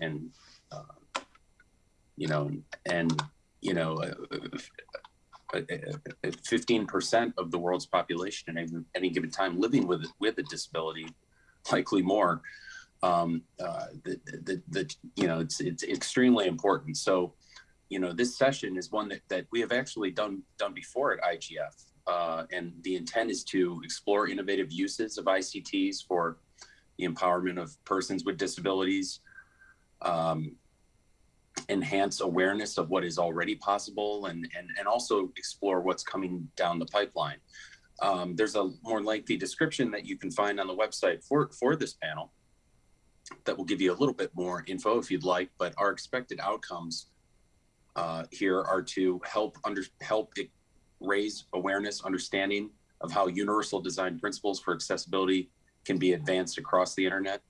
and uh, you know and you know fifteen percent of the world's population at any, any given time living with with a disability, likely more. Um, uh, the, the, the, you know it's it's extremely important. So, you know, this session is one that that we have actually done done before at IGF, uh, and the intent is to explore innovative uses of ICTs for the empowerment of persons with disabilities. Um, enhance awareness of what is already possible and, and, and also explore what's coming down the pipeline. Um, there's a more lengthy description that you can find on the website for, for this panel that will give you a little bit more info if you'd like, but our expected outcomes uh, here are to help under help raise awareness, understanding of how universal design principles for accessibility can be advanced across the internet,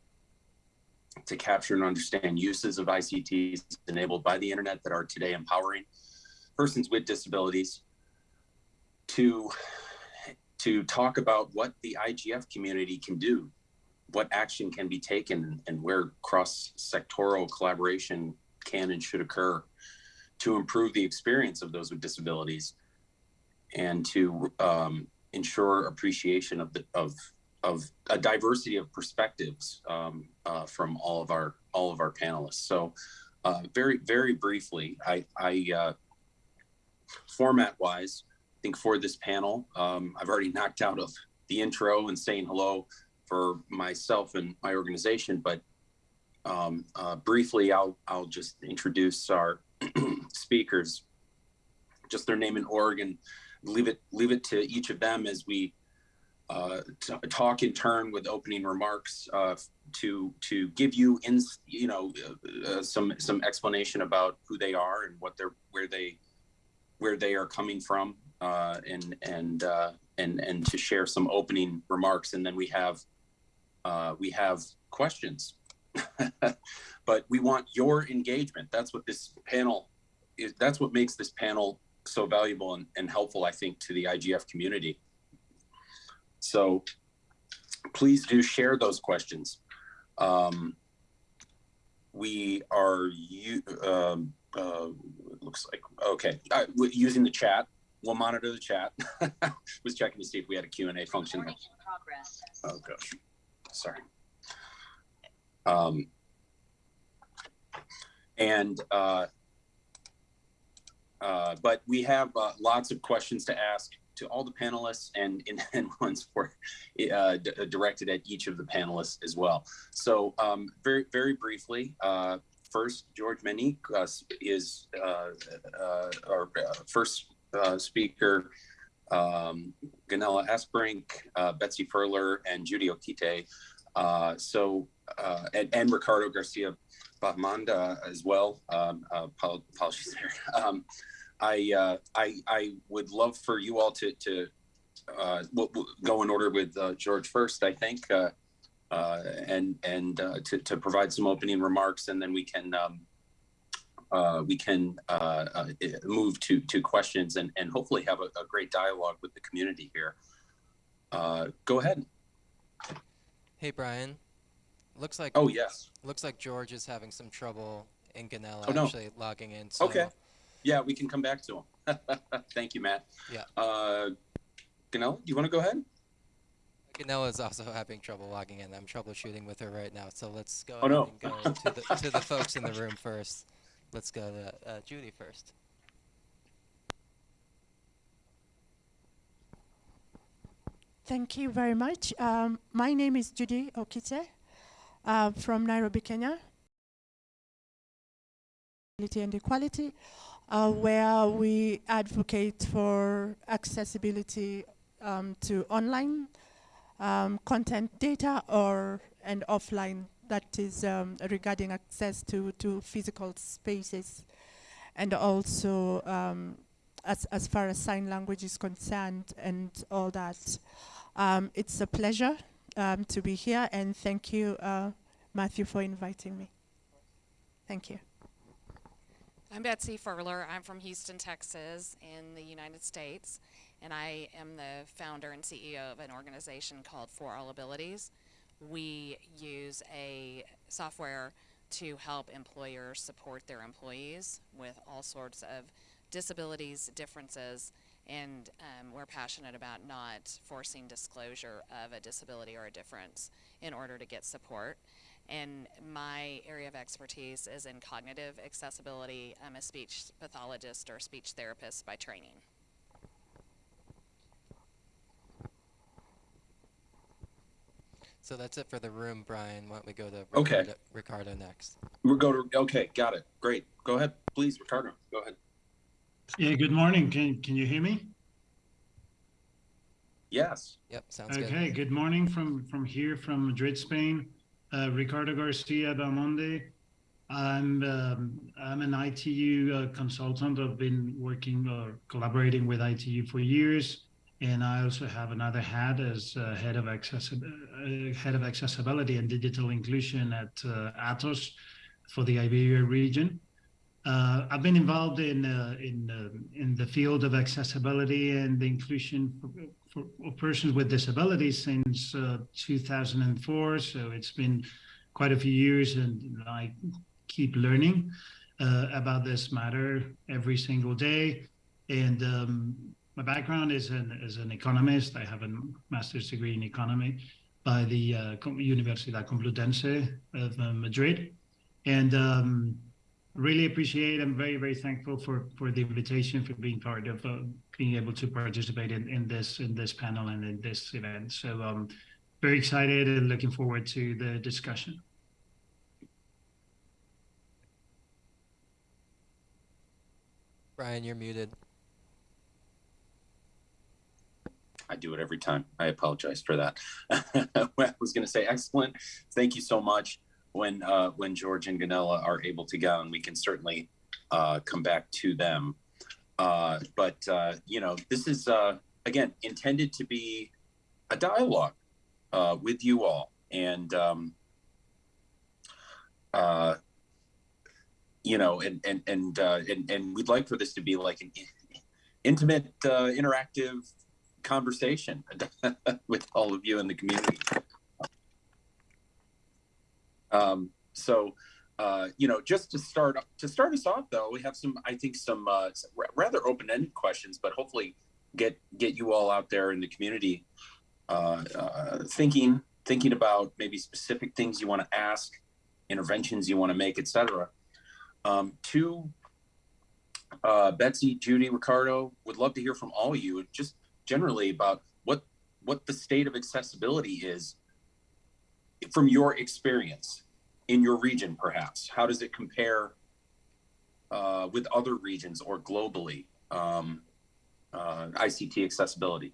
to capture and understand uses of ICTs enabled by the internet that are today empowering persons with disabilities to to talk about what the IGF community can do, what action can be taken and where cross-sectoral collaboration can and should occur to improve the experience of those with disabilities and to um, ensure appreciation of the of of a diversity of perspectives um, uh, from all of our all of our panelists. So, uh, very very briefly, I, I uh, format wise, I think for this panel, um, I've already knocked out of the intro and saying hello for myself and my organization, but um, uh, briefly, I'll I'll just introduce our speakers, just their name and org, and leave it leave it to each of them as we uh, talk in turn with opening remarks uh, to to give you in you know uh, uh, some some explanation about who they are and what they're where they where they are coming from uh, and and and and to share some opening remarks. And then we have we have questions. But we want your engagement. That's what this panel is that's what makes this panel so valuable and, and helpful i think to the igf community so please do share those questions. Um, we are you um, uh, looks like okay uh, using the chat. We'll monitor the chat. Was checking to see if we had a Q and A function. Oh gosh, sorry. Um, and uh, uh, but we have uh, lots of questions to ask to all the panelists and, and ones for uh, directed at each of the panelists as well. So um, very, very briefly, uh, first, George Menique uh, is uh, uh, our uh, first speaker, um, Gunela Astbrink, Betsy Furler, and Judy Okite. so, and, and Ricardo Garcia Belmonte as well. Um, apologies there. Um, I, uh, I, I would love for you all to, to uh, go in order with uh, George first, I think, uh, uh, and and uh, to, to provide some opening remarks, and then we can um, we can move to to questions and and hopefully have a, a great dialogue with the community here. go ahead. Hey, Brian. Looks like oh yes. Looks like George is having some trouble in Gunela oh, no. actually logging in. So okay. Yeah, we can come back to them. Thank you, Matt. Yeah. Uh, Gunela, do you want to go ahead? Gunela is also having trouble logging in. I'm troubleshooting with her right now. So let's go oh, no. and go to, the, to the folks in the room first. Let's go to uh, Judy first. Thank you very much. Um, my name is Judy Okite uh, from Nairobi, Kenya. And equality uh, where we advocate for accessibility um, to online um, content data or and offline that is um, regarding access to, to physical spaces and also um, as, as far as sign language is concerned and all that. Um, it's a pleasure um, to be here and thank you, uh, Matthew, for inviting me. Thank you. I'm Betsy Furler. I'm from Houston, Texas, in the United States, and I am the founder and CEO of an organization called For All Abilities. We use a software to help employers support their employees with all sorts of disabilities, differences, and um, we're passionate about not forcing disclosure of a disability or a difference in order to get support. And my area of expertise is in cognitive accessibility. I'm a speech pathologist or speech therapist by training. So that's it for the room, Brian. Why don't we go to Okay. Ricardo, Ricardo next? We'll go to, okay, got it. Great. Go ahead, please, Ricardo. Go ahead. Yeah, good morning. Can can you hear me? Yes. Yep, sounds good. Okay, good morning from from here from Madrid, Spain. Uh, Ricardo Garcia Belmonte. I'm um, I'm an ITU uh, consultant. I've been working or collaborating with ITU for years, and I also have another hat as uh, head of accessibility, uh, head of accessibility and digital inclusion at uh, Atos for the Iberia region. Uh, I've been involved in in um in the field of accessibility and the inclusion for, for persons with disabilities since uh, 2004. So it's been quite a few years, and I keep learning uh, about this matter every single day. And um, my background is an as an economist. I have a master's degree in economy by the uh, Universidad Complutense of uh, Madrid, and um, really appreciate. I'm very very thankful for for the invitation for being part of uh, being able to participate in, in this in this panel and in this event. So um, very excited and looking forward to the discussion. Brian, you're muted. I do it every time. I apologize for that. I was going to say, excellent. Thank you so much. When uh, when George and Gunela are able to go, and we can certainly uh, come back to them. Uh, but uh, you know, this is uh, again intended to be a dialogue uh, with you all, and um, you know, and and and, and and we'd like for this to be like an intimate, interactive conversation with all of you in the community. Um, so, uh, you know, just to start to start us off, though, we have some, I think, some uh, rather open-ended questions, but hopefully get get you all out there in the community uh, uh, thinking thinking about maybe specific things you want to ask, interventions you want to make, etc. Um, to uh, Betsy, Judy, Ricardo, would love to hear from all of you, just generally about what what the state of accessibility is from your experience in your region, perhaps. How does it compare uh, with other regions or globally? Um, uh, ICT accessibility.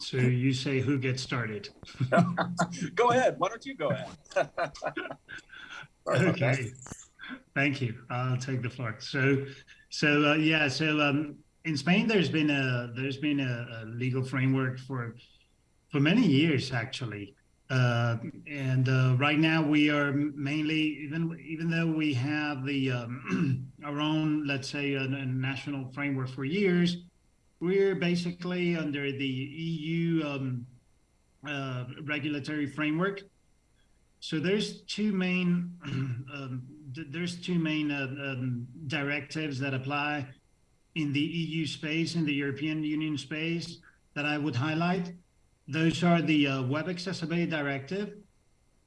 So you say who gets started? go ahead. Why don't you go ahead? Sorry about that. okay. Thank you. I'll take the floor. So, so uh, yeah. So um, in Spain, there's been a there's been a, a legal framework for for many years actually, uh, and uh, right now we are mainly even even though we have the um, our own let's say a, a national framework for years, we're basically under the EU um, uh, regulatory framework. So there's two main um, there's two main uh, um, directives that apply in the EU space, in the European Union space, that I would highlight. Those are the uh, Web Accessibility Directive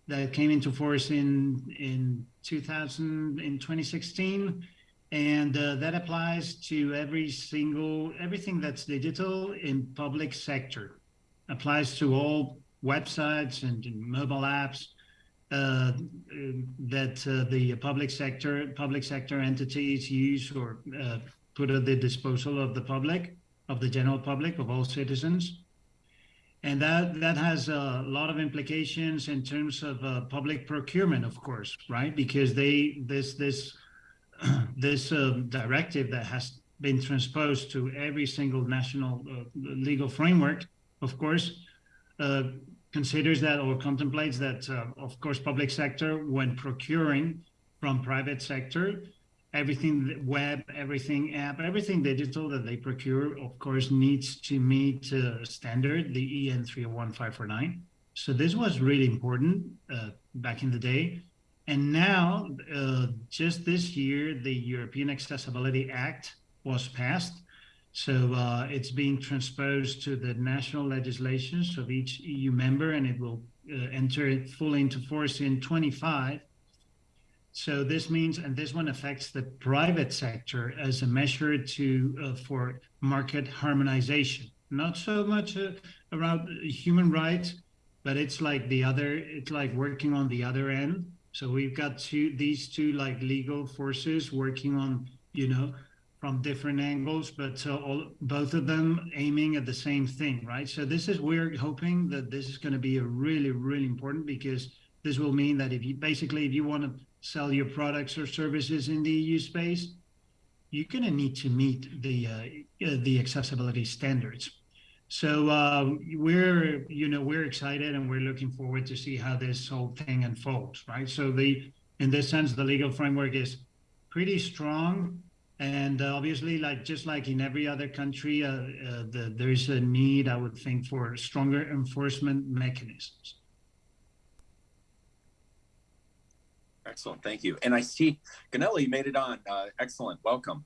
that came into force in in 2000 in 2016, and uh, that applies to every single everything that's digital in public sector. Applies to all websites and, and mobile apps uh, that uh, the public sector public sector entities use or uh, put at the disposal of the public, of the general public, of all citizens. And that that has a lot of implications in terms of uh, public procurement, of course, right? Because they this this this uh, directive that has been transposed to every single national legal framework, of course, considers that or contemplates that, uh, of course, public sector when procuring from private sector everything web, everything app, everything digital that they procure, of course, needs to meet uh, standard, the EN 301549. So this was really important uh, back in the day. And now, uh, just this year, the European Accessibility Act was passed. So uh, it's being transposed to the national legislations of each EU member, and it will uh, enter fully into force in 25. So this means, and this one affects the private sector as a measure to uh, for market harmonization. Not so much uh, around human rights, but it's like the other. It's like working on the other end. So we've got two these two like legal forces working on you know from different angles, but uh, all, both of them aiming at the same thing, right? So this is we're hoping that this is going to be a really really important because this will mean that if you basically if you want to sell your products or services in the EU space, you're going to need to meet the uh, the accessibility standards. So uh, we're you know we're excited and we're looking forward to see how this whole thing unfolds, right? So the in this sense, the legal framework is pretty strong, and uh, obviously, like just like in every other country, uh, uh, the, there's a need, I would think, for stronger enforcement mechanisms. Excellent, thank you. And I see Ganelli made it on. Uh, excellent, welcome.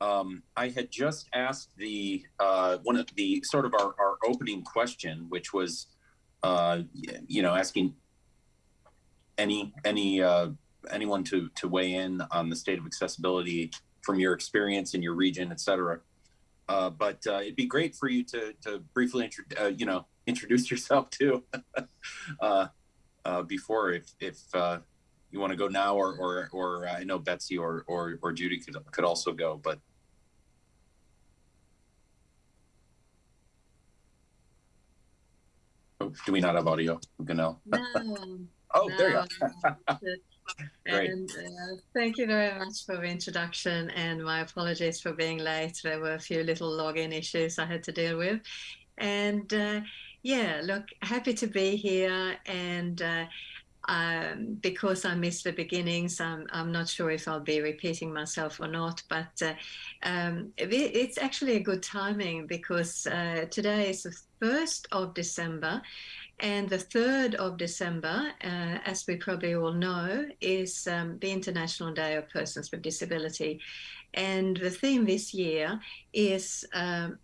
Um, I had just asked the uh, one of the sort of our, our opening question, which was, uh, you know, asking any any anyone to to weigh in on the state of accessibility from your experience in your region, et cetera. Uh, but uh, it'd be great for you to to briefly, intro- uh, you know, introduce yourself too. uh, uh, before, if if uh, you want to go now, or or or I know Betsy or or or Judy could could also go, but oh, do we not have audio? Ganel. No. Oh, there you go. And uh, thank you very much for the introduction and my apologies for being late. There were a few little login issues I had to deal with. And uh, yeah, look, happy to be here. And uh, um, because I missed the beginnings, I'm, I'm not sure if I'll be repeating myself or not, but uh, um, it, it's actually a good timing because uh, today is the 1st of December and the 3rd of December, uh, as we probably all know, is um, the International Day of Persons with Disability. And the theme this year is um,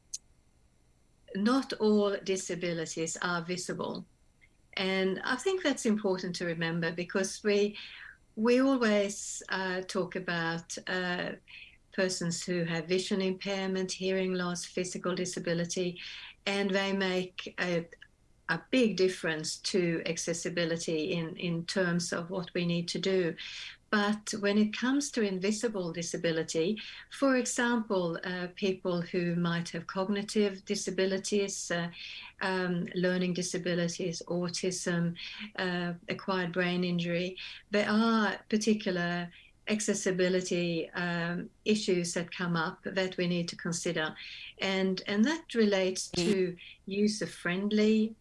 not all disabilities are visible. And I think that's important to remember because we we always uh, talk about uh, persons who have vision impairment, hearing loss, physical disability, and they make a, a big difference to accessibility in, in terms of what we need to do. But when it comes to invisible disability, for example, uh, people who might have cognitive disabilities, uh, um, learning disabilities, autism, uh, acquired brain injury, there are particular accessibility um, issues that come up that we need to consider. And, and that relates to user-friendly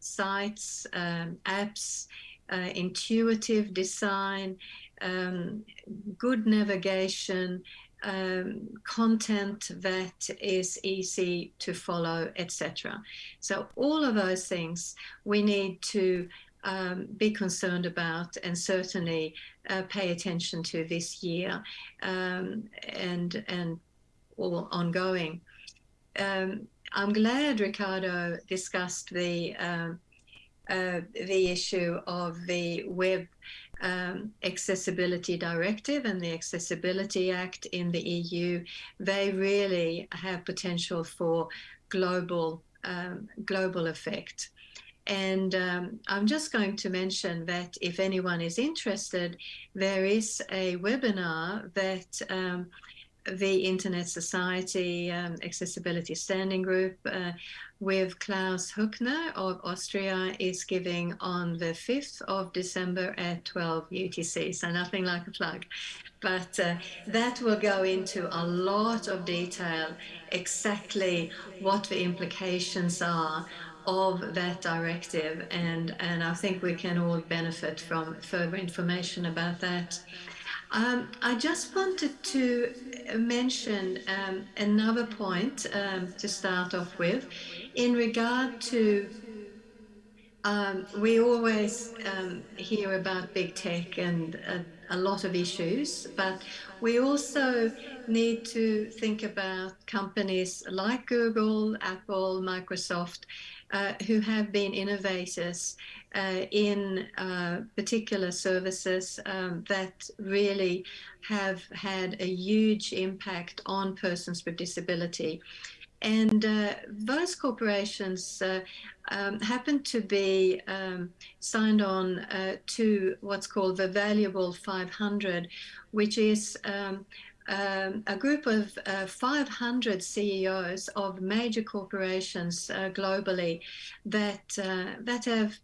sites, um, apps, uh, intuitive design, um, good navigation, um, content that is easy to follow, etc. So all of those things we need to um, be concerned about and certainly uh, pay attention to this year um, and and all ongoing. I'm glad Ricardo discussed the um, uh, the issue of the web um, accessibility directive and the accessibility act in the EU. They really have potential for global um, global effect. And um, I'm just going to mention that if anyone is interested, there is a webinar that um, the Internet Society um, Accessibility Standing Group uh, with Klaus Höckner of Austria is giving on the 5th of December at 12 UTC. So nothing like a plug. But uh, that will go into a lot of detail exactly what the implications are of that directive and and I think we can all benefit from further information about that. Um, I just wanted to mention um, another point um, to start off with. In regard to um, we always um, hear about big tech and uh, a lot of issues, but we also need to think about companies like Google, Apple, Microsoft, uh, who have been innovators uh, in uh, particular services um, that really have had a huge impact on persons with disability. And uh, those corporations uh, um, happen to be um, signed on to what's called the Valuable 500, which is um, a group of uh, 500 CEOs of major corporations uh, globally that uh, that have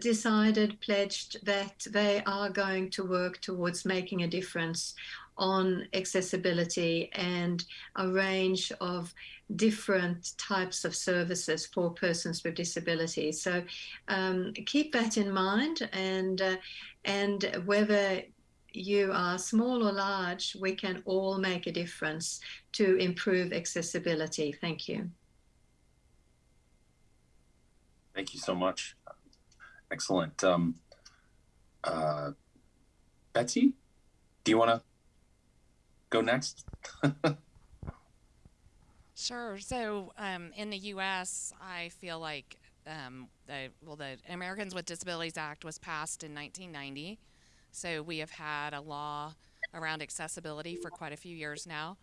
decided, pledged that they are going to work towards making a difference on accessibility and a range of different types of services for persons with disabilities. So um, keep that in mind, and uh, and whether you are small or large, we can all make a difference to improve accessibility. Thank you. Thank you so much. Excellent. Um, uh, Betsy, do you want to go next? Sure. So um, in the U.S., I feel like um, the well, the Americans with Disabilities Act was passed in 1990. So we have had a law around accessibility for quite a few years now.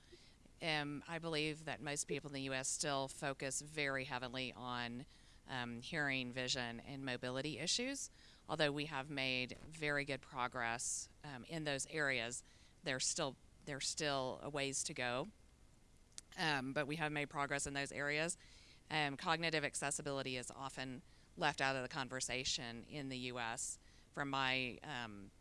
Um, I believe that most people in the U.S. still focus very heavily on um, hearing, vision, and mobility issues. Although we have made very good progress um, in those areas, there's still there's still a ways to go. Um, but we have made progress in those areas. Um, cognitive accessibility is often left out of the conversation in the U.S. From my um,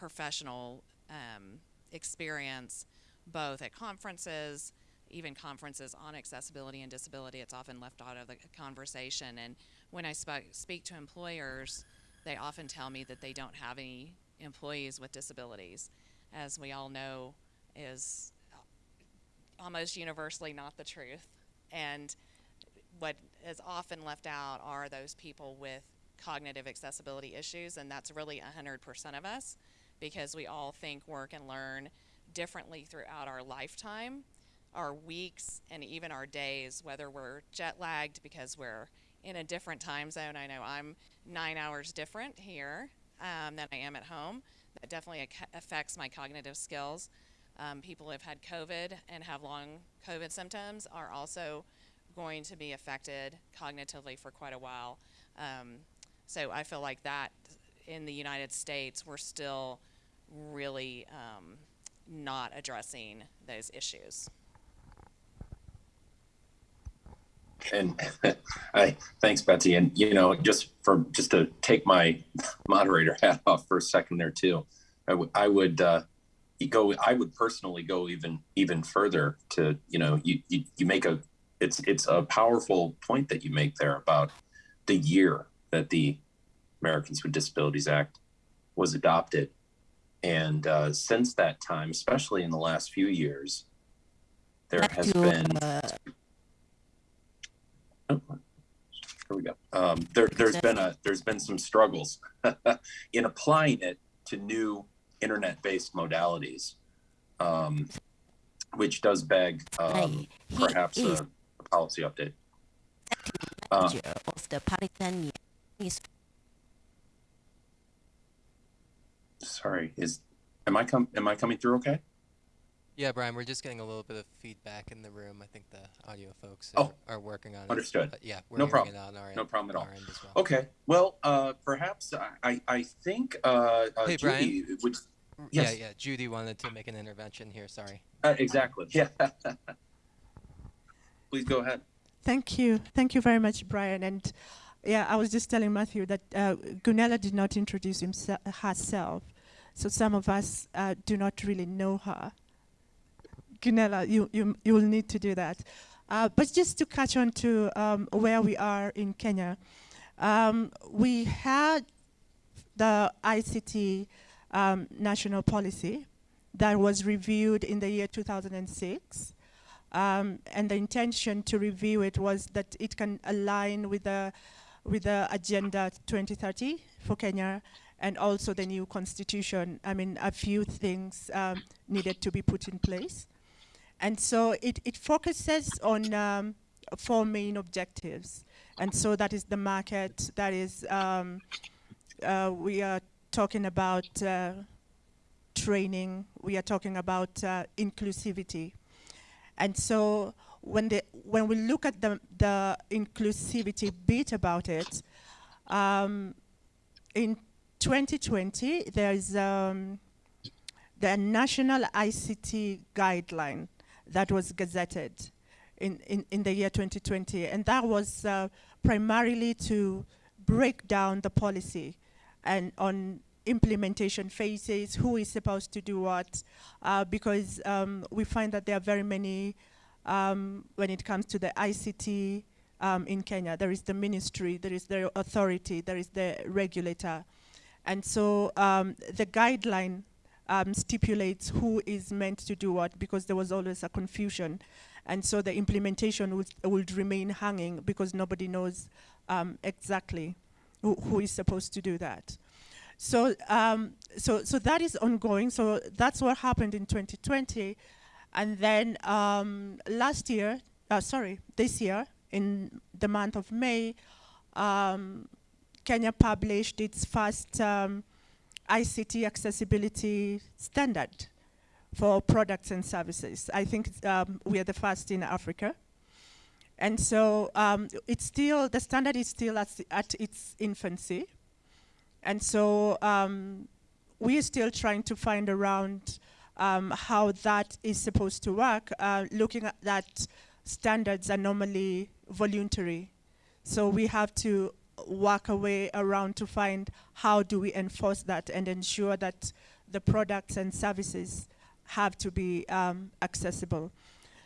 professional um, experience, both at conferences, even conferences on accessibility and disability, it's often left out of the conversation. And when I sp- speak to employers, they often tell me that they don't have any employees with disabilities. As we all know, is almost universally not the truth. And what is often left out are those people with cognitive accessibility issues, and that's really 100% of us because we all think, work, and learn differently throughout our lifetime, our weeks, and even our days, whether we're jet lagged because we're in a different time zone. I know I'm nine hours different here um, than I am at home. That definitely affects my cognitive skills. Um, people who have had COVID and have long COVID symptoms are also going to be affected cognitively for quite a while. Um, so I feel like that in the United States, we're still really um, not addressing those issues. And I thanks, Betsy. And you know, just for just to take my moderator hat off for a second there too, I, would uh, go. I would personally go even even further to you know you, you you make a it's it's a powerful point that you make there about the year that the Americans with Disabilities Act was adopted, and uh, since that time, especially in the last few years, there Back has to, been uh, Oh, Here we go. Um, there, there's been a there's been some struggles in applying it to new internet-based modalities, um, which does beg um, perhaps a, a policy update. Uh, of the Palestinian is sorry, is am I com- am I coming through okay? Yeah, Brian, we're just getting a little bit of feedback in the room. I think the audio folks Oh, are, are working on it. understood. But yeah, we're No problem. it on our No end, problem at all. our end as well. Okay. Well, uh, perhaps I I, I think uh, uh, Hey, Judy would yes. Yeah, yeah. Judy wanted to make an intervention here. Sorry. uh, exactly yeah. Please go ahead. Thank you. Thank you very much, Brian. And yeah, I was just telling Matthew that uh, Gunela did not introduce himself, herself. So some of us uh, do not really know her. Gunela, you, you, you will need to do that. Uh, but just to catch on to um, where we are in Kenya, um, we had the ICT um, national policy that was reviewed in the year 2006. Um, and the intention to review it was that it can align with the with the agenda 2030 for Kenya and also the new constitution. I mean, a few things um, needed to be put in place. And so it, it focuses on um, four main objectives. And so that is the market, that is, um, uh, we are talking about uh, training, we are talking about uh, inclusivity. And so when, the, when we look at the, the inclusivity bit about it, um, in 2020, there's um, the national ICT guideline that was gazetted in, in, in the year 2020. And that was uh, primarily to break down the policy and on implementation phases, who is supposed to do what, uh, because um, we find that there are very many, um, when it comes to the ICT um, in Kenya, there is the ministry, there is the authority, there is the regulator. And so um, the guideline um, stipulates who is meant to do what because there was always a confusion. And so the implementation would, would remain hanging because nobody knows um, exactly who, who is supposed to do that. So, um, so, so that is ongoing. So that's what happened in 2020. And then um, last year, uh, sorry, this year, in the month of May, um, Kenya published its first um, ICT accessibility standard for products and services. I think um, we are the first in Africa. And so um, it's still, the standard is still at, at its infancy. And so um, we're still trying to find around um, how that is supposed to work, uh, looking at that standards are normally voluntary. So we have to work a way around to find how do we enforce that and ensure that the products and services have to be um, accessible.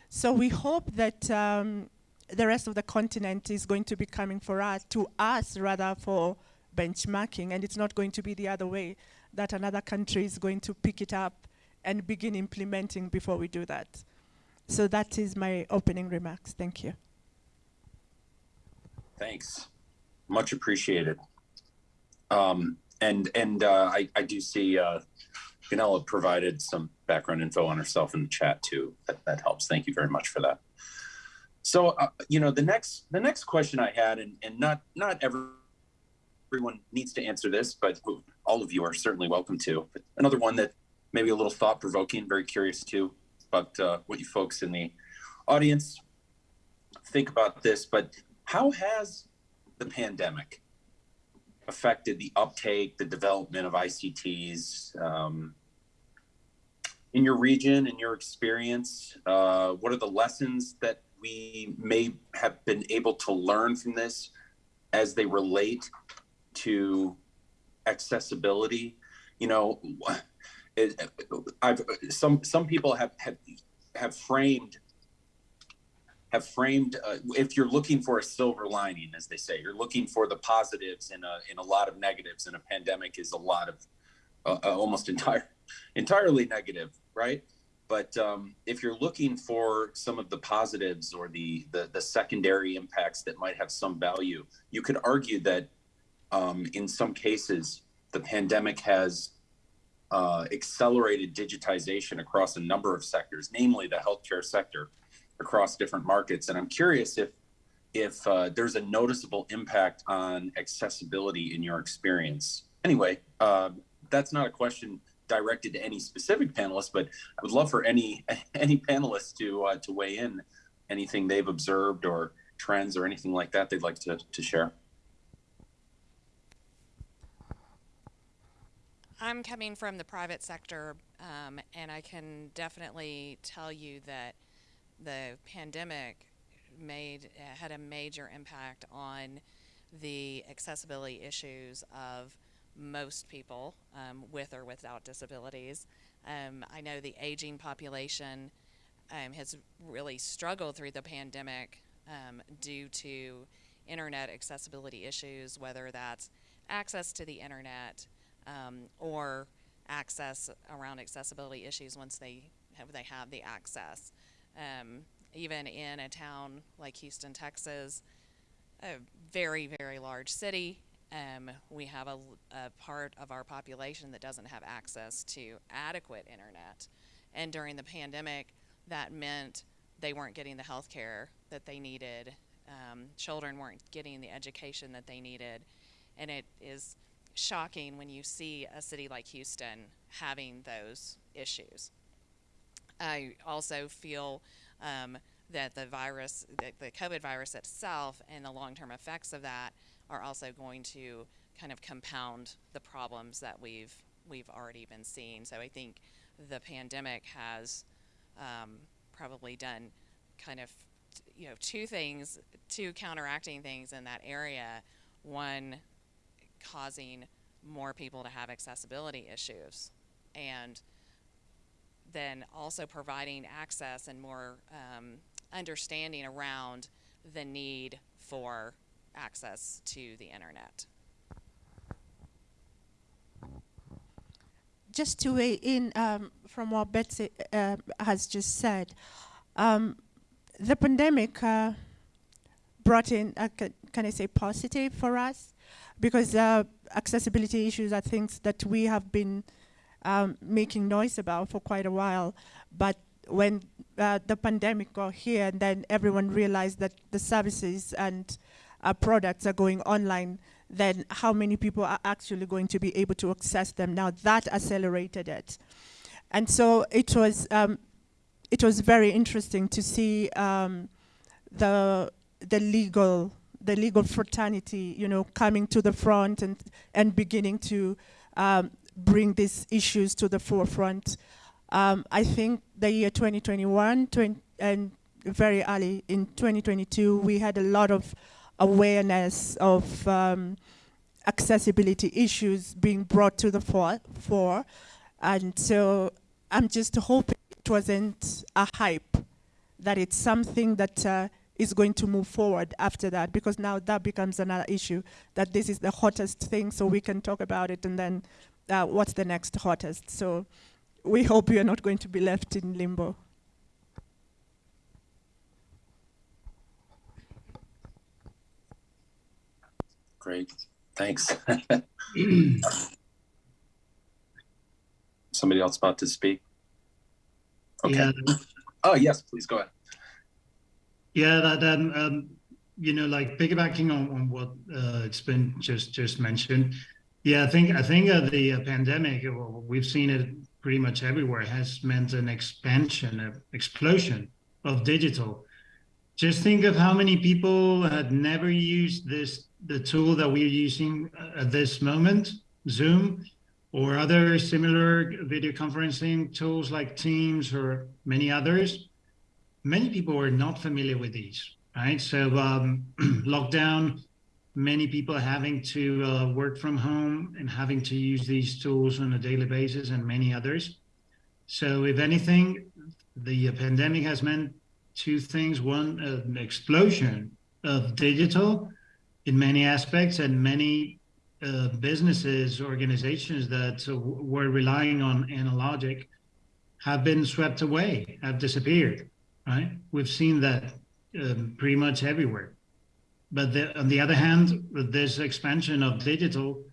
So we hope that um, the rest of the continent is going to be coming for us, to us rather for benchmarking, and it's not going to be the other way, that another country is going to pick it up and begin implementing before we do that. So that is my opening remarks. Thank you. Thanks. Much appreciated. Um, and and uh, I, I do see uh, Gunela provided some background info on herself in the chat too. That, that helps. Thank you very much for that. So uh, you know the next the next question I had, and, and not not everyone needs to answer this, but all of you are certainly welcome to. But another one that maybe a little thought provoking. Very curious too about uh, what you folks in the audience think about this. But how has the pandemic affected the uptake, the development of ICTs um, in your region, in your experience? Uh, what are the lessons that we may have been able to learn from this as they relate to accessibility? You know, I've some some people have have have framed have framed uh, if you're looking for a silver lining as they say you're looking for the positives in a in a lot of negatives and a pandemic is a lot of uh, uh, almost entire entirely negative right? But um, if you're looking for some of the positives or the, the the secondary impacts that might have some value you could argue that um, in some cases the pandemic has uh, accelerated digitization across a number of sectors namely the healthcare sector across different markets. And I'm curious if if uh, there's a noticeable impact on accessibility in your experience. Anyway, uh, that's not a question directed to any specific panelist, but I would love for any any panelists to uh, to weigh in anything they've observed or trends or anything like that they'd like to, to share. I'm coming from the private sector, um, and I can definitely tell you that the pandemic made had a major impact on the accessibility issues of most people um, with or without disabilities. Um, I know the aging population um, has really struggled through the pandemic um, due to internet accessibility issues, whether that's access to the internet um, or access around accessibility issues once they have they have the access. Um, even in a town like Houston, Texas, a very very large city, um, we have a, a part of our population that doesn't have access to adequate internet, and during the pandemic, that meant they weren't getting the health care that they needed. Um, children weren't getting the education that they needed. And it is shocking when you see a city like Houston having those issues. I also feel um, that the virus, the, the COVID virus itself, and the long term effects of that are also going to kind of compound the problems that we've we've already been seeing. So I think the pandemic has um, probably done kind of you know two things, two counteracting things in that area. One, causing more people to have accessibility issues, and then also providing access and more um, understanding around the need for access to the internet. just to weigh in um, from what Betsy uh, has just said, um, the pandemic uh, brought in, uh, I say, positive for us, because uh, accessibility issues are things that we have been um, making noise about for quite a while, but when uh, the pandemic got here, and then everyone realized that the services and uh, products are going online then how many people are actually going to be able to access them. Now that accelerated it. And so it was, um, it was very interesting to see um, the, the legal, the legal fraternity, you know, coming to the front and, and beginning to um, bring these issues to the forefront. Um, I think the year 2021 20, and very early in 2022, we had a lot of awareness of um, accessibility issues being brought to the fore, fore. And so I'm just hoping it wasn't a hype, that it's something that uh, is going to move forward after that, because now that becomes another issue, that this is the hottest thing, so we can talk about it, and then uh, what's the next hottest. So we hope we are not going to be left in limbo. Great, thanks. Somebody else about to speak? Okay. Yeah, Oh, yes, please go ahead. Yeah, that um, um, you know, like piggybacking on, on what uh, it's been just just mentioned. Yeah, I think I think uh, the uh, pandemic, uh, well, we've seen it pretty much everywhere, has meant an expansion, an explosion of digital. Just think of how many people had never used this the tool that we're using uh, at this moment, Zoom, or other similar video conferencing tools like Teams or many others. Many people were not familiar with these, right? So um, lockdown, many people having to uh, work from home and having to use these tools on a daily basis, and many others. So if anything, the pandemic has meant two things: one, an explosion of digital in many aspects, and many uh, businesses, organizations that uh, were relying on analogic have been swept away, have disappeared. Right? We've seen that um, pretty much everywhere. But the, on the other hand, this expansion of digital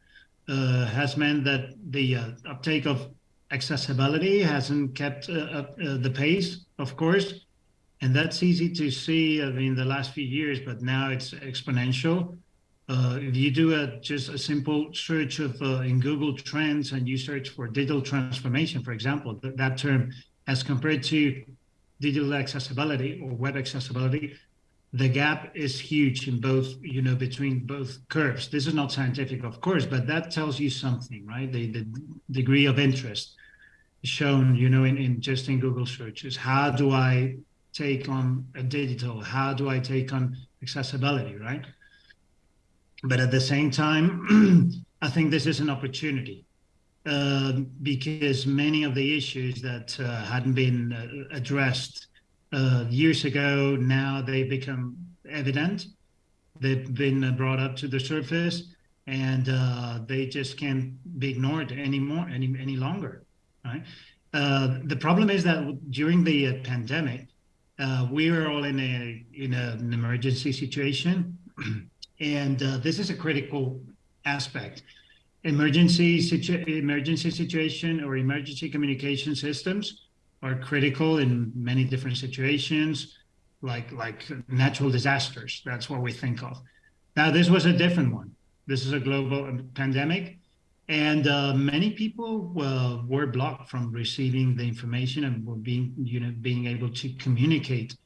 uh, has meant that the uh, uptake of accessibility hasn't kept uh, up uh, the pace, of course, and that's easy to see. I mean, the last few years, but now it's exponential. Uh, if you do a just a simple search of uh, in Google Trends and you search for digital transformation, for example, th- that term as compared to digital accessibility or web accessibility, the gap is huge in both, you know, between both curves. This is not scientific, of course, but that tells you something, right? The, the degree of interest shown, you know, in, in just in Google searches. How do I take on a digital? How do I take on accessibility, right? But at the same time, I think this is an opportunity uh, because many of the issues that uh, hadn't been uh, addressed uh, years ago now they become evident. They've been brought up to the surface, and uh, they just can't be ignored anymore any any longer, right? Uh, the problem is that during the uh, pandemic, uh, we were all in a in a, an emergency situation, and uh, this is a critical aspect. Emergency situ- emergency situation or emergency communication systems are critical in many different situations, like like natural disasters. That's what we think of. Now, this was a different one. This is a global pandemic, and uh, many people uh, were blocked from receiving the information and were being, you know, being able to communicate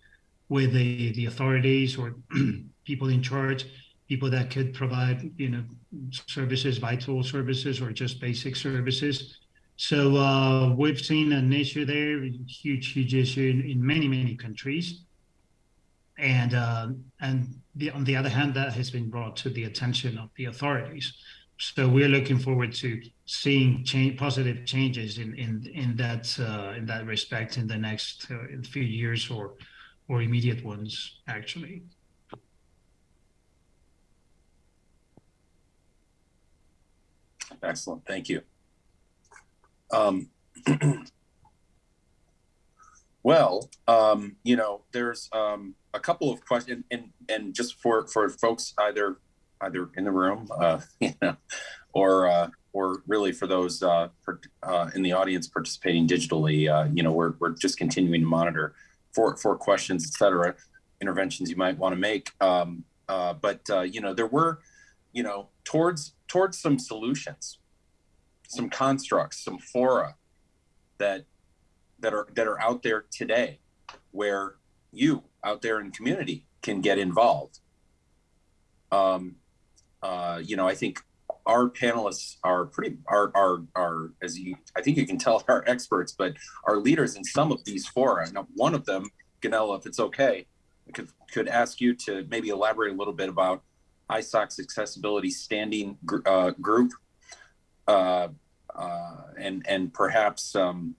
with the the authorities or people in charge, people that could provide, you know, services, vital services, or just basic services. So uh, we've seen an issue there, huge, huge issue in, in many, many countries and uh, and the, on the other hand, that has been brought to the attention of the authorities. So we're looking forward to seeing change, positive changes in in in that uh, in that respect in the next uh, few years or or immediate ones, actually. Excellent, thank you. Um, well, um, you know, there's um, a couple of questions, and, and just for for folks either either in the room, uh, you know, or uh, or really for those uh, per, uh, in the audience participating digitally, uh, you know, we're we're just continuing to monitor for for questions, etc., interventions you might want to make. Um, uh, but you know, there were, you know, towards towards some solutions, some constructs, some fora that that are that are out there today, where you out there in community can get involved. Um, uh, you know, I think our panelists are pretty are are are as you I think you can tell are experts, but are leaders in some of these fora. Now, one of them, Gunela, if it's okay, could could ask you to maybe elaborate a little bit about ISOC's accessibility standing gr- uh, group, uh, uh, and and perhaps um,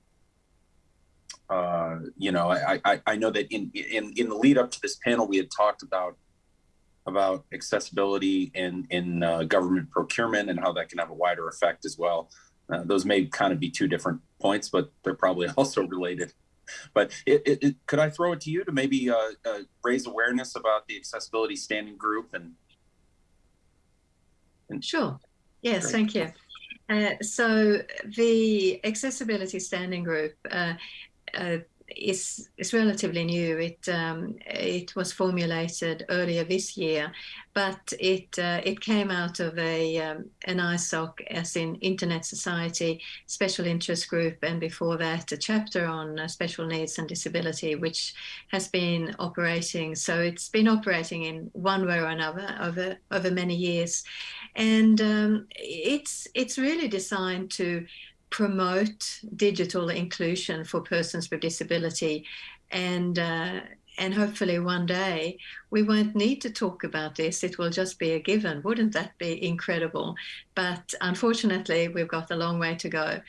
uh, you know, I, I, I know that in, in, in the lead up to this panel, we had talked about about accessibility in in uh, government procurement and how that can have a wider effect as well. Those may kind of be two different points, but they're probably also related. But it, it, it, could I throw it to you to maybe uh, uh, raise awareness about the accessibility standing group and? Sure. Yes, Great. thank you. Uh, so the accessibility standing group uh, uh, is is relatively new. It um, it was formulated earlier this year, but it uh, it came out of a um, an ISOC, as in Internet Society Special Interest Group, and before that a chapter on uh, special needs and disability, which has been operating. So it's been operating in one way or another over over many years, and um, it's it's really designed to promote digital inclusion for persons with disability. And uh, and hopefully one day we won't need to talk about this. It will just be a given. Wouldn't that be incredible? But unfortunately we've got a long way to go.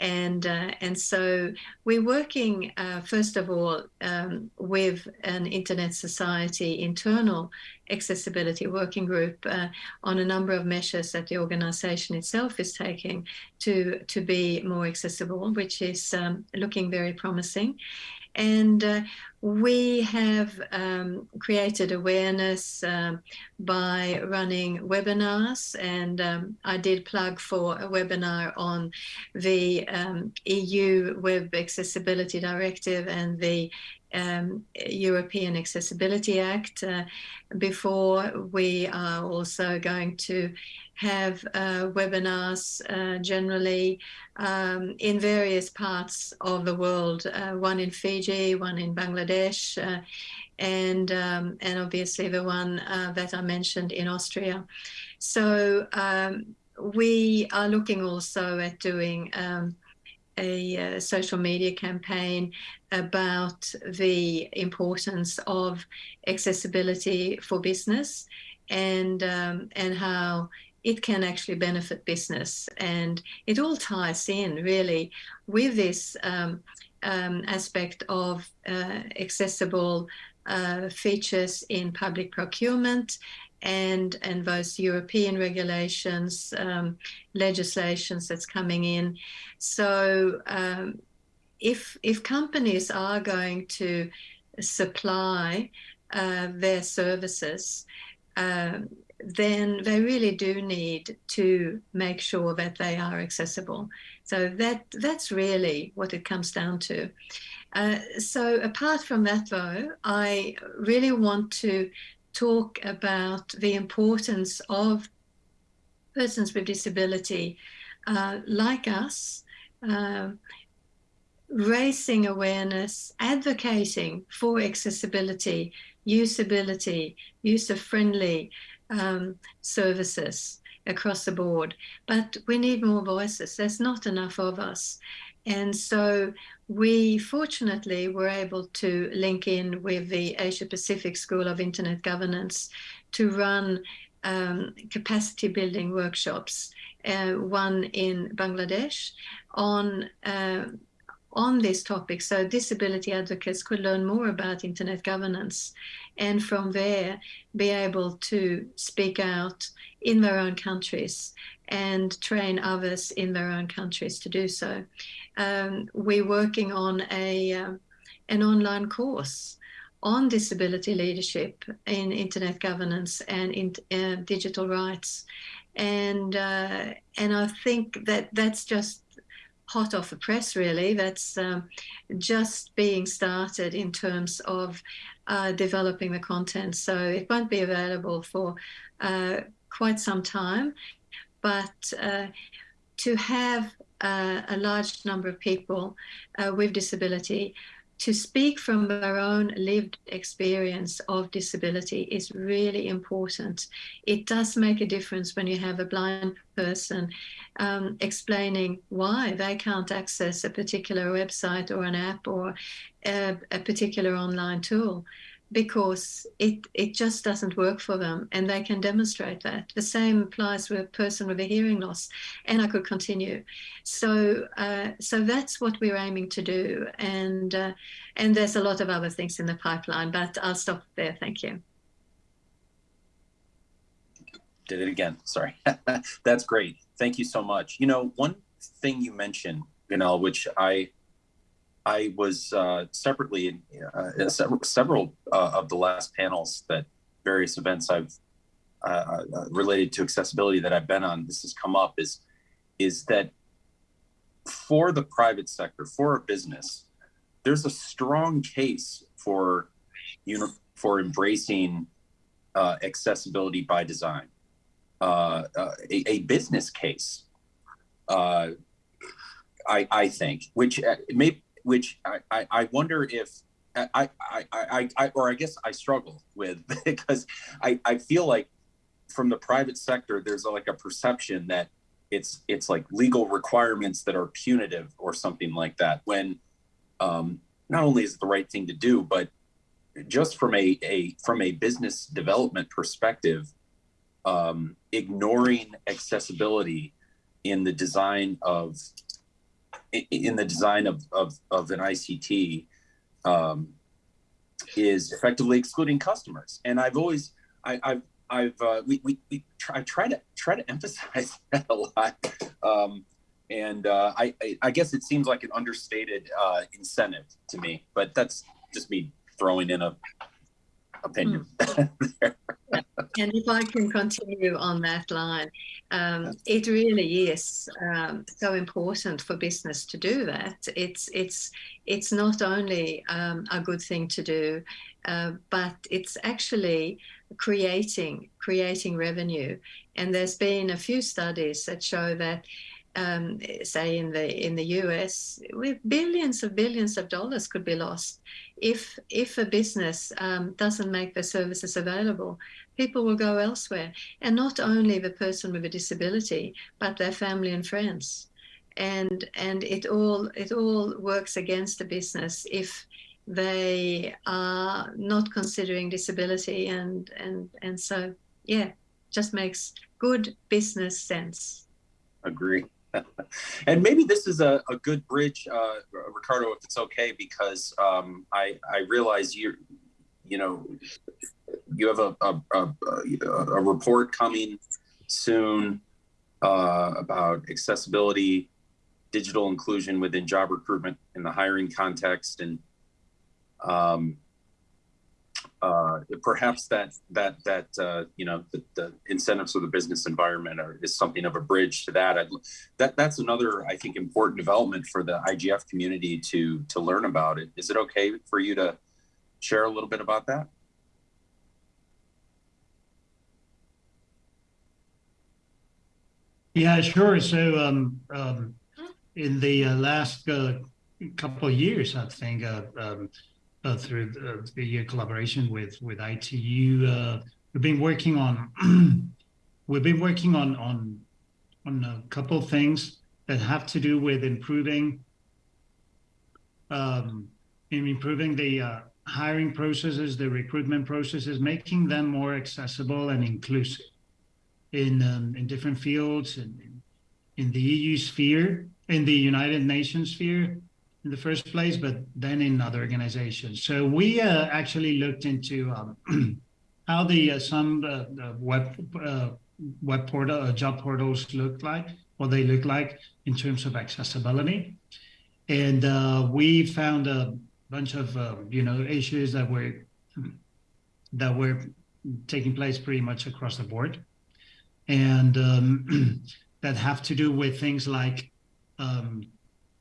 And uh, and so we're working uh, first of all um, with an internet society internal accessibility working group uh, on a number of measures that the organization itself is taking to to be more accessible which is um, looking very promising and uh, we have um, created awareness um, by running webinars. And um, I did plug for a webinar on the um, EU Web Accessibility Directive and the um, European Accessibility Act. Uh, before we are also going to have uh, webinars uh, generally um, in various parts of the world, uh, one in Fiji, one in Bangladesh, uh, and, um, and obviously the one uh, that I mentioned in Austria. So um, we are looking also at doing a, social media campaign about the importance of accessibility for business and um, and how it can actually benefit business. And it all ties in really with this um, um, aspect of uh, accessible uh, features in public procurement and and those European regulations, um, legislations that's coming in. So um, if if companies are going to supply uh, their services, um, then they really do need to make sure that they are accessible. So that that's really what it comes down to. Uh, so apart from that, though, I really want to talk about the importance of persons with disability uh, like us. Uh, raising awareness, advocating for accessibility, usability, user friendly um, services across the board. But we need more voices. There's not enough of us. And so we fortunately were able to link in with the Asia Pacific School of Internet Governance to run um, capacity building workshops, uh, one in Bangladesh on uh, on this topic. So disability advocates could learn more about internet governance and from there be able to speak out in their own countries and train others in their own countries to do so. Um, we're working on a uh, an online course on disability leadership in internet governance and in uh, digital rights, and uh, and I think that that's just hot off the press, really. That's um, just being started in terms of uh, developing the content. So it won't be available for uh, quite some time, but uh, to have uh, a large number of people uh, with disability to speak from their own lived experience of disability is really important. It does make a difference when you have a blind person um, explaining why they can't access a particular website or an app or a, a particular online tool because it it just doesn't work for them and they can demonstrate that. The same applies with a person with a hearing loss and i could continue. So uh, so that's what we're aiming to do and uh, and there's a lot of other things in the pipeline but i'll stop there. Thank you. Did it again. Sorry. That's great. Thank you so much. You know one thing you mentioned you know which i I was uh, separately in, uh, in several, uh, of the last panels that various events I've uh, uh, related to accessibility that I've been on. This has come up is is that for the private sector, for a business, there's a strong case for you know for embracing uh, accessibility by design. A, a, business case, I, I think, which may which I, I, I wonder if I, I, I, I, or I guess I struggle with because I, I feel like from the private sector, there's like a perception that it's, it's like legal requirements that are punitive or something like that. When um, not only is it the right thing to do, but just from a, a from a business development perspective, um, ignoring accessibility in the design of in the design of, of, of an ICT um, is effectively excluding customers. And I've always, I, have I've, uh, we, we, we try, try to try to emphasize that a lot. Um, and uh, I, I, I, guess it seems like an understated uh, incentive to me, but that's just me throwing in a opinion. Mm. and if I can continue on that line, um, it really is um, so important for business to do that. It's it's it's not only um, a good thing to do, uh, but it's actually creating creating revenue. And there's been a few studies that show that um, say in the in the US, with billions of billions of dollars could be lost if if a business um, doesn't make their services available. People will go elsewhere, and not only the person with a disability, but their family and friends, and and it all it all works against the business if they are not considering disability and and and so yeah just makes good business sense. Agree and maybe this is a, a good bridge, uh, Ricardo, if it's okay, because um, I I realize you you know you have a, a, a, a report coming soon uh, about accessibility, digital inclusion within job recruitment in the hiring context, and um, uh, perhaps that that that uh, you know the, the, incentives of the business environment are, is something of a bridge to that. I'd, that that's another I think important development for the IGF community to to learn about. It is it okay for you to share a little bit about that? Yeah, sure. So um, um, in the uh, last uh, couple of years, I think uh, um, uh, through the, the, collaboration with with ITU, uh, we've been working on we've been working on on on a couple of things that have to do with improving um, in improving the uh, hiring processes, the recruitment processes, making them more accessible and inclusive in um, in different fields in, in the EU sphere, in the United Nations sphere in the first place, but then in other organizations. So we uh, actually looked into um, how the uh, some uh, web uh, web portal uh, job portals look like, what they look like in terms of accessibility, and uh, we found a bunch of you know issues that were that were taking place pretty much across the board and um, that have to do with things like um,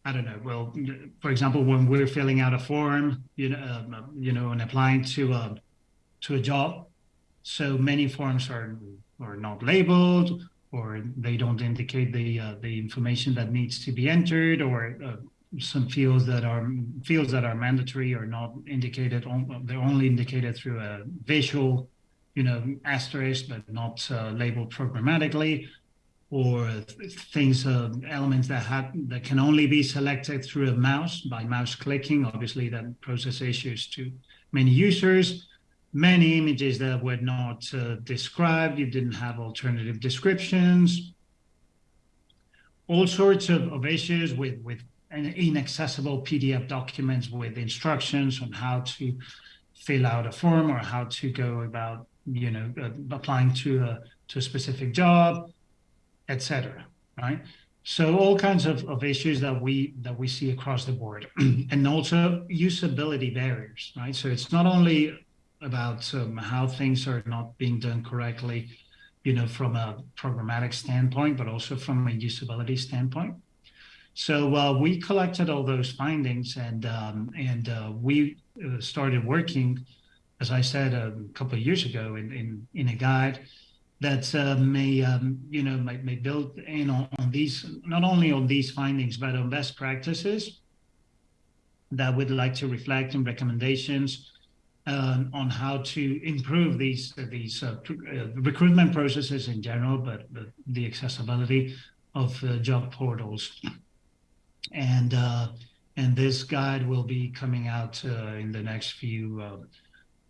I don't know. Well, for example, when we're filling out a form, you know, um, you know, and applying to a to a job, so many forms are are not labeled, or they don't indicate the uh, the information that needs to be entered, or uh, some fields that are fields that are mandatory are not indicated. They're only indicated through a visual you know, asterisk, but not uh, labeled programmatically, or things, uh, elements that have that can only be selected through a mouse by mouse clicking. Obviously, that process issues to many users. Many images that were not uh, described. You didn't have alternative descriptions. All sorts of, of issues with with inaccessible PDF documents with instructions on how to fill out a form or how to go about you know, uh, applying to a to a specific job, etc. Right. So all kinds of, of issues that we that we see across the board, and also usability barriers. Right. So it's not only about um, how things are not being done correctly, you know, from a programmatic standpoint, but also from a usability standpoint. So uh, we collected all those findings, and um, and uh, we uh, started working as I said a couple of years ago in, in, in a guide that uh, may, um, you know, may, may build in on, on, these, not only on these findings, but on best practices that we'd like to reflect in recommendations um, on how to improve these, these uh, uh, recruitment processes in general, but, but the accessibility of uh, job portals. And, uh, and this guide will be coming out uh, in the next few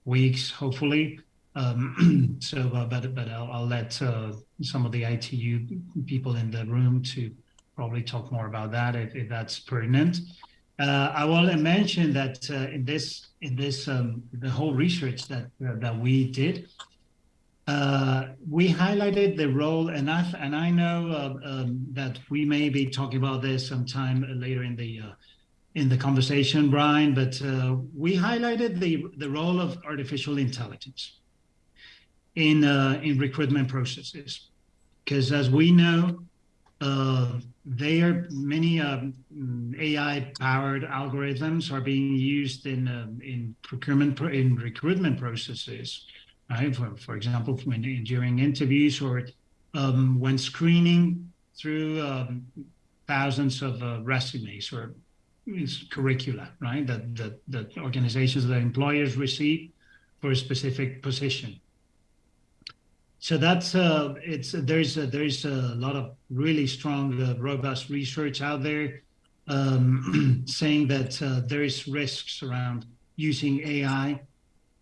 weeks, hopefully. Um, so, uh, but but I'll, I'll let uh, some of the ITU people in the room to probably talk more about that if, if that's pertinent. Uh, I will mention that uh, in this in this um, the whole research that uh, that we did, uh, we highlighted the role, and I and I know um, that we may be talking about this sometime later in the in the conversation, Brian, but we highlighted the, the role of artificial intelligence in, uh, in recruitment processes. Because as we know, uh, there many um, AI-powered algorithms are being used in um, in procurement in recruitment processes, right? For, for example, when during interviews or um, when screening through um, thousands of uh, resumes or curricula, right? That, that, that organizations, that employers receive for a specific position. So that's uh, it's there's a, there's a lot of really strong, uh, robust research out there um, saying that uh, there is risks around using AI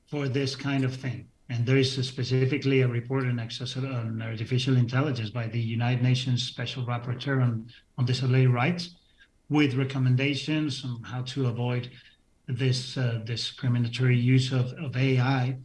for this kind of thing. And there is a specifically a report on, on artificial intelligence by the United Nations Special Rapporteur on, on Disability Rights, with recommendations on how to avoid this uh, discriminatory use of, of AI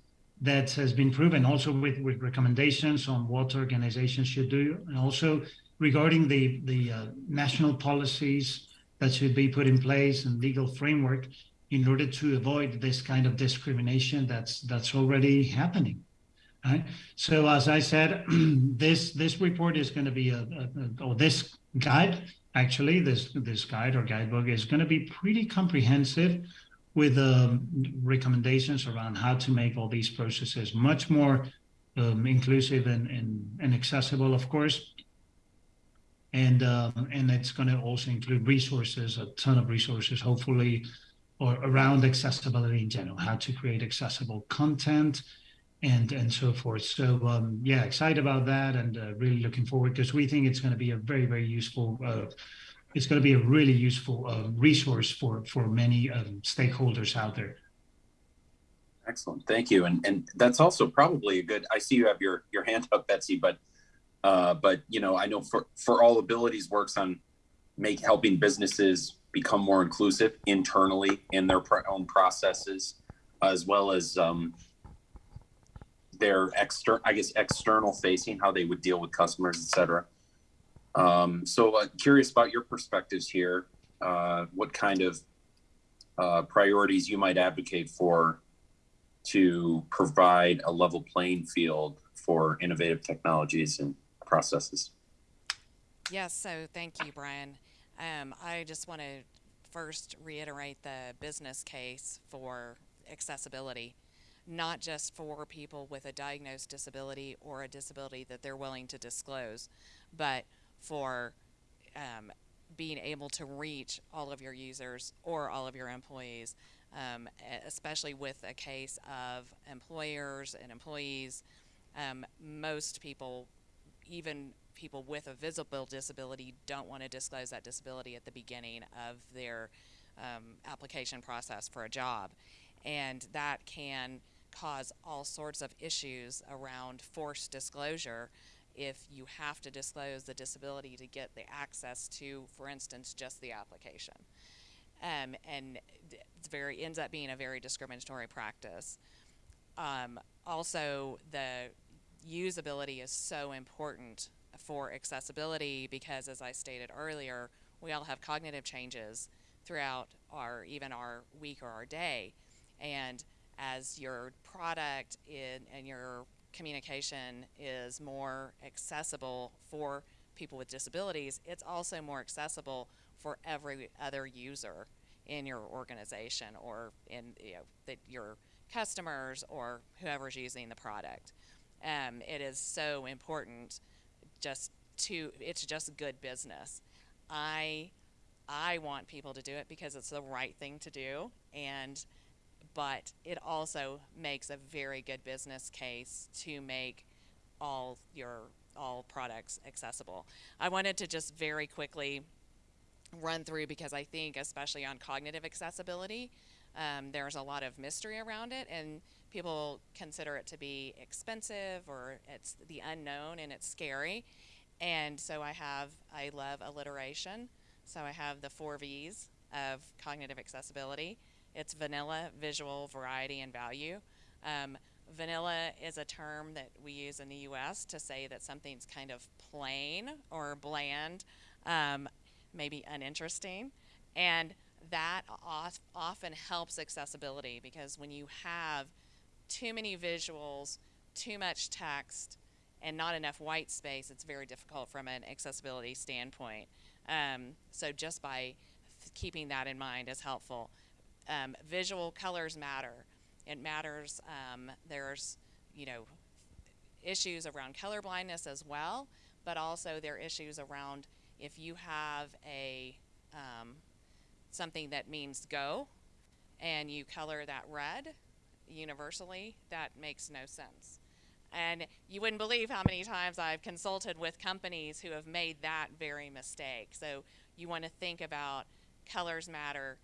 that has been proven also with, with recommendations on what organizations should do. And also regarding the the uh, national policies that should be put in place and legal framework in order to avoid this kind of discrimination that's that's already happening right? So as i said this this report is going to be a, a, a or this guide actually this this guide or guidebook is going to be pretty comprehensive with um, recommendations around how to make all these processes much more um, inclusive and, and, and accessible of course. And um, and it's going to also include resources a ton of resources hopefully or around accessibility in general how to create accessible content and and so forth. So um, yeah excited about that and uh, really looking forward because we think it's going to be a very very useful uh, it's going to be a really useful uh, resource for for many um, stakeholders out there Excellent, thank you. And and that's also probably a good. I see you have your your hand up, Betsy, but uh, but you know I know for for all abilities works on make helping businesses become more inclusive internally in their own processes, as well as um, their external, I guess external facing, how they would deal with customers, et cetera. Um, so uh, curious about your perspectives here. Uh, what kind of uh, priorities you might advocate for to provide a level playing field for innovative technologies and processes. Yes, so thank you, Brian. Um, I just want to first reiterate the business case for accessibility, not just for people with a diagnosed disability or a disability that they're willing to disclose, but for um, being able to reach all of your users or all of your employees um, especially with a case of employers and employees. Um, most people, even people with a visible disability, don't want to disclose that disability at the beginning of their um, application process for a job. And that can cause all sorts of issues around forced disclosure if you have to disclose the disability to get the access to, for instance, just the application um, and it's very ends up being a very discriminatory practice. Um, also, the usability is so important for accessibility because, as I stated earlier, we all have cognitive changes throughout our even our week or our day, and as your product in, and your communication is more accessible for people with disabilities, it's also more accessible for every other user in your organization or in you know, the, your customers or whoever's using the product. Um, it is so important just to it's just good business. I I want people to do it because it's the right thing to do and but it also makes a very good business case to make all your all products accessible. I wanted to just very quickly run through because I think, especially on cognitive accessibility, um, there's a lot of mystery around it, and people consider it to be expensive or it's the unknown and it's scary. And so I have, I love alliteration. So I have the four V's of cognitive accessibility. It's vanilla, visual, variety, and value. Um, vanilla is a term that we use in the US to say that something's kind of plain or bland. Um, maybe uninteresting. And that often helps accessibility because when you have too many visuals, too much text, and not enough white space, it's very difficult from an accessibility standpoint. Um, so just by keeping that in mind is helpful. Um, visual colors matter. It matters. Um, there's, you know, issues around color blindness as well, but also there are issues around if you have a um, something that means go and you color that red universally, that makes no sense. And you wouldn't believe how many times I've consulted with companies who have made that very mistake. So you want to think about colors matter.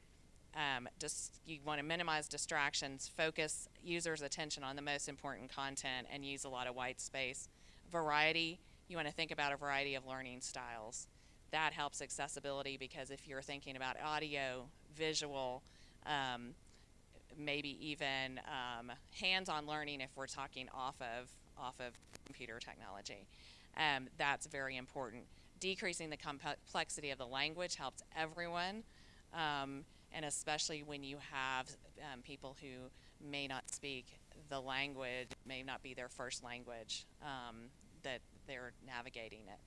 Um, just you want to minimize distractions, focus users' attention on the most important content, and use a lot of white space. Variety, you want to think about a variety of learning styles that helps accessibility because if you're thinking about audio, visual, um, maybe even um, hands-on learning if we're talking off of off of computer technology. Um, that's very important. Decreasing the complexity of the language helps everyone, um, and especially when you have um, people who may not speak the language, may not be their first language, um, that they're navigating it.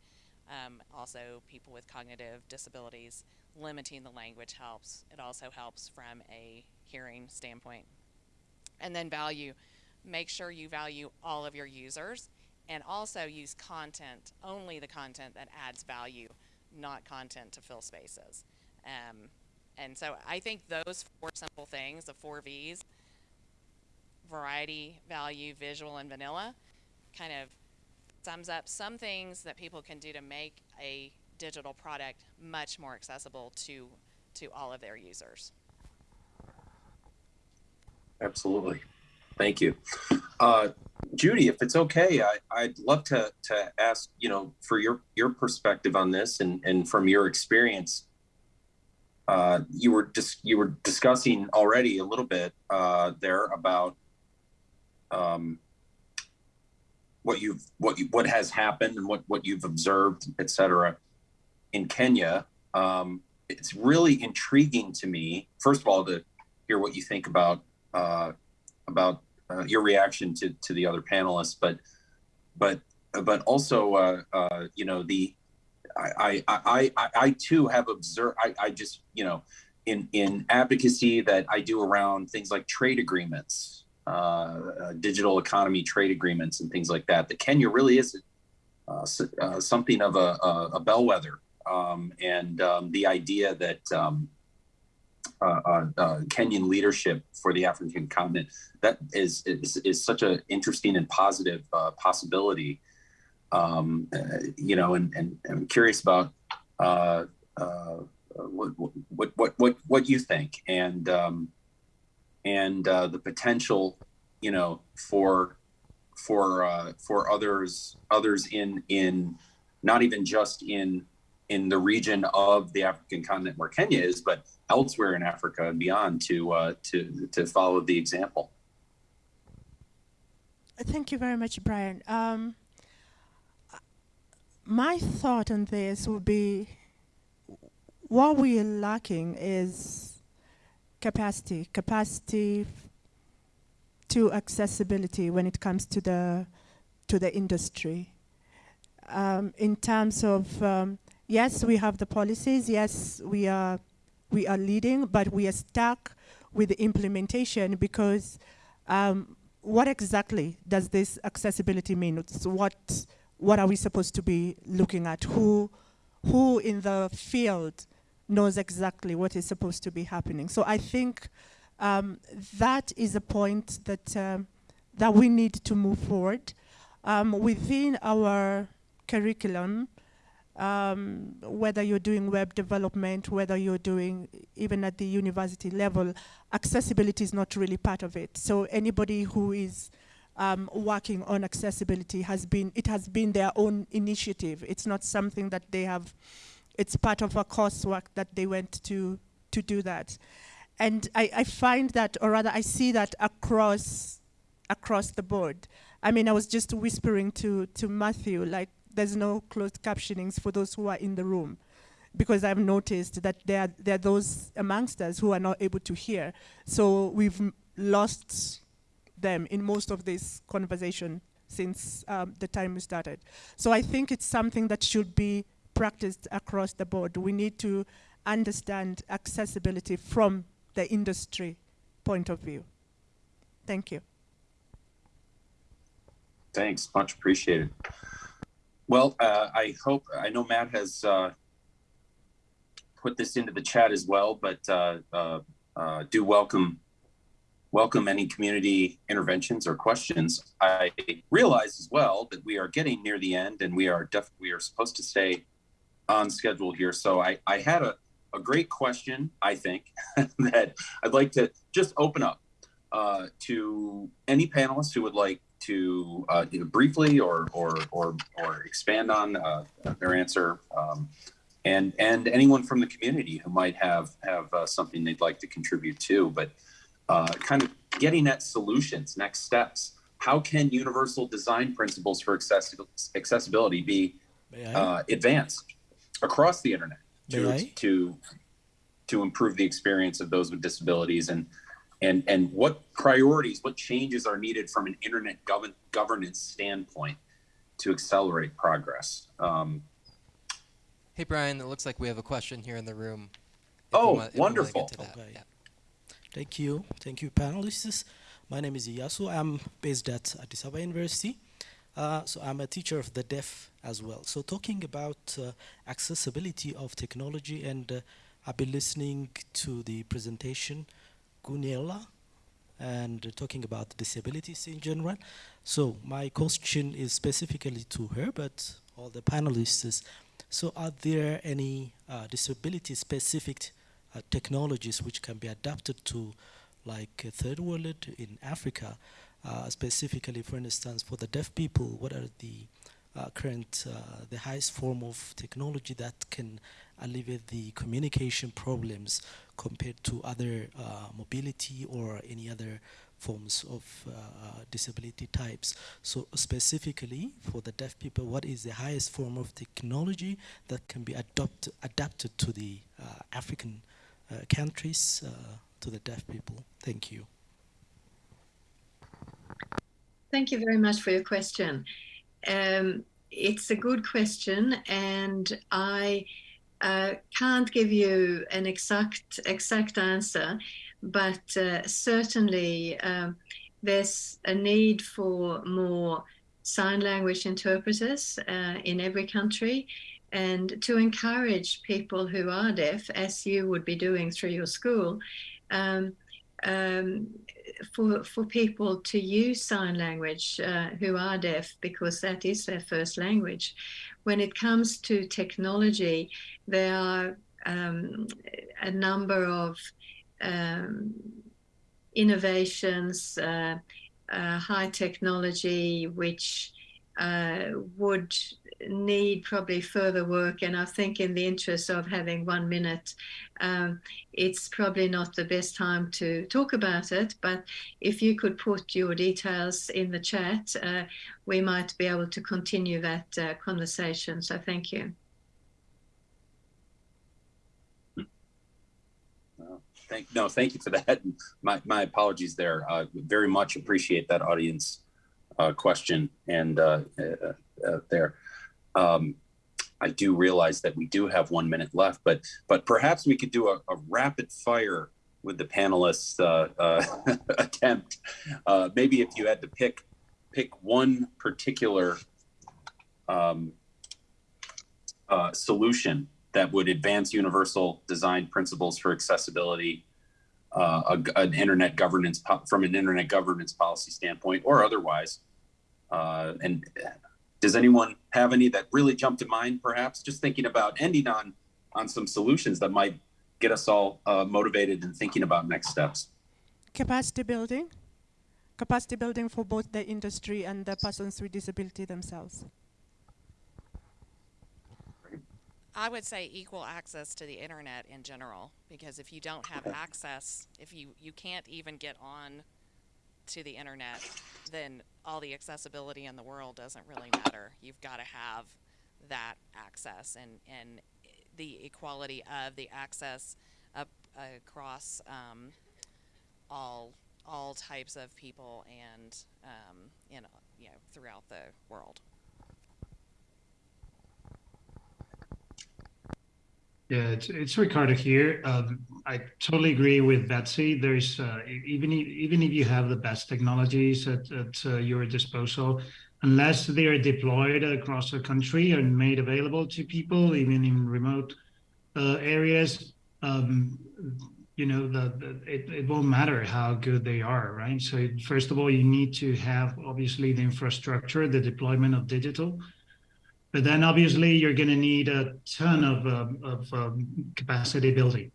Um, also, people with cognitive disabilities, limiting the language helps. It also helps from a hearing standpoint. And then value. Make sure you value all of your users and also use content, only the content that adds value, not content to fill spaces. Um, and so I think those four simple things, the four V's, variety, value, visual, and vanilla, kind of sums up some things that people can do to make a digital product much more accessible to to all of their users. Absolutely. Thank you. Uh, Judy, if it's okay, I, I'd love to, to ask, you know, for your, your perspective on this and, and from your experience, uh, you were just, you were discussing already a little bit uh, there about um, what you've, what you, what has happened and what, what you've observed, et cetera, in Kenya. Um, it's really intriguing to me, first of all, to hear what you think about uh, about uh, your reaction to to the other panelists, but but but also uh, uh, you know the I, I I I too have observed I, I just you know in in advocacy that I do around things like trade agreements, uh, uh, digital economy trade agreements, and things like that. That Kenya really is uh, uh, something of a, a, a bellwether, um, and um, the idea that um, uh, uh, uh, Kenyan leadership for the African continent. That is is, is such an interesting and positive uh, possibility. Um, uh, you know, and, and, and, I'm curious about uh, what, what what what what you think and um, and the potential, you know, for for for others others in in not even just in in the region of the African continent where Kenya is, but elsewhere in Africa and beyond to uh, to to follow the example. Thank you very much, Brian. Um, my thought on this would be what we are lacking is capacity, capacity to accessibility when it comes to the to the industry. Um, in terms of um, yes, we have the policies. Yes, we are we are leading, but we are stuck with the implementation because um, what exactly does this accessibility mean? So what what are we supposed to be looking at? Who who in the field knows exactly what is supposed to be happening? So I think um, that is a point that um, that we need to move forward um, within our curriculum um, whether you're doing web development, whether you're doing even at the university level, accessibility is not really part of it. So anybody who is um, working on accessibility has been, it has been their own initiative. It's not something that they have, it's part of a coursework that they went to, to do that. And I, I find that, or rather I see that across, across the board. I mean, I was just whispering to, to Matthew, like there's no closed captionings for those who are in the room because I've noticed that there there are those amongst us who are not able to hear. So we've lost them in most of this conversation since um, the time we started. So I think it's something that should be practiced across the board. We need to understand accessibility from the industry point of view. Thank you. Thanks, much appreciated. Well, uh, I hope, I know Matt has uh, put this into the chat as well, but uh, uh, uh do welcome welcome any community interventions or questions. I realize as well that we are getting near the end and we are def we are supposed to stay on schedule here. So I, I had a, a great question, I think, that I'd like to just open up uh, to any panelists who would like to uh, know, briefly or or or, or expand on uh, their answer, um, and and anyone from the community who might have have uh, something they'd like to contribute to. But uh, kind of getting at solutions, next steps. How can universal design principles for accessi- accessibility be uh, advanced across the internet to, to to improve the experience of those with disabilities and and and what priorities what changes are needed from an internet govern, governance standpoint to accelerate progress um, Hey, Brian, it looks like we have a question here in the room. If Oh, we want- if we wanna get wonderful. to that, Okay. yeah. Thank you. Thank you, panelists. My name is Iyasu. I'm based at Addis Ababa University. Uh, so I'm a teacher of the deaf as well. So talking about uh, accessibility of technology, and uh, I've been listening to the presentation, Gunela, and talking about disabilities in general. So my question is specifically to her, but all the panelists. is, So are there any uh, disability-specific uh, technologies which can be adapted to like uh, third world in Africa, uh, specifically, for instance, for the deaf people, what are the uh, current, uh, the highest form of technology that can alleviate the communication problems compared to other uh, mobility or any other forms of uh, uh, disability types. So specifically for the deaf people, what is the highest form of technology that can be adopt, adapted to the uh, African uh, countries, uh, to the deaf people? Thank you. Thank you very much for your question. Um, it's a good question, and I uh, can't give you an exact exact answer, but uh, certainly um, there's a need for more sign language interpreters uh, in every country, and to encourage people who are deaf, as you would be doing through your school. Um, um, for for people to use sign language uh, who are deaf because that is their first language. When it comes to technology, there are um, a number of um, innovations, uh, uh, high technology, which uh, would need probably further work. And I think, in the interest of having one minute, um, it's probably not the best time to talk about it. But if you could put your details in the chat, uh, we might be able to continue that uh, conversation. So, thank you. thank no thank you for that my, my apologies there very much appreciate that audience uh, question and uh, uh, uh, there um, I do realize that we do have one minute left, but but perhaps we could do a, a rapid fire with the panelists uh, attempt. Maybe if you had to pick pick one particular um, solution that would advance universal design principles for accessibility, uh, a, an internet governance from an internet governance policy standpoint, or otherwise. Uh, and does anyone have any that really jump to mind perhaps just thinking about ending on on some solutions that might get us all uh, motivated and thinking about next steps Capacity building. Capacity building for both the industry and the persons with disability themselves. I would say equal access to the internet in general, because if you don't have access, if you, you can't even get on to the internet, then all the accessibility in the world doesn't really matter. You've got to have that access and, and the equality of the access up across um, all all types of people and um, in you know throughout the world. Yeah, it's, it's Ricardo here. Um, I totally agree with Betsy. There's uh, even if, even if you have the best technologies at, at uh, your disposal, unless they are deployed across the country and made available to people, even in remote uh, areas, um, you know, the, the it, it won't matter how good they are, right? So first of all, you need to have obviously the infrastructure, the deployment of digital. But then obviously you're going to need a ton of, um, of um, capacity building.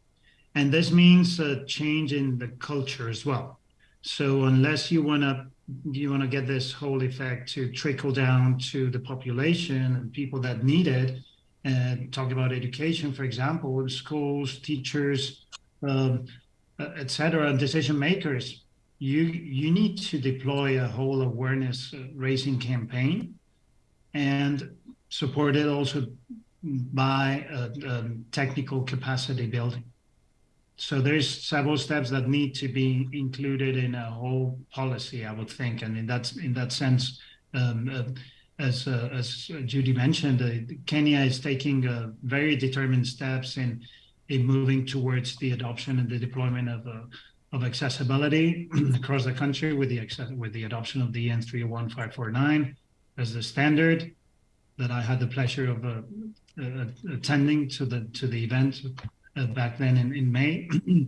And this means a change in the culture as well. So unless you want to you want to get this whole effect to trickle down to the population and people that need it, and talk about education, for example, schools, teachers, um, uh, et cetera, decision makers, you you need to deploy a whole awareness uh, raising campaign and support it also by technical capacity building. So there's several steps that need to be included in a whole policy, I would think, and in that in that sense, um, uh, as uh, as Judy mentioned, uh, Kenya is taking uh, very determined steps in in moving towards the adoption and the deployment of uh, of accessibility across the country with the with the adoption of the EN 301549 as the standard that I had the pleasure of uh, uh, attending to the to the event uh, back then in, in May.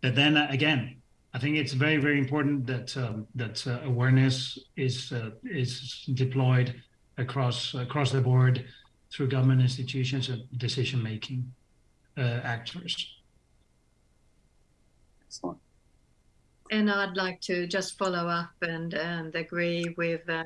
but then uh, again, I think it's very very important that um, that awareness is is deployed across across the board through government institutions and decision making actors. Excellent. And I'd like to just follow up and, and agree with uh,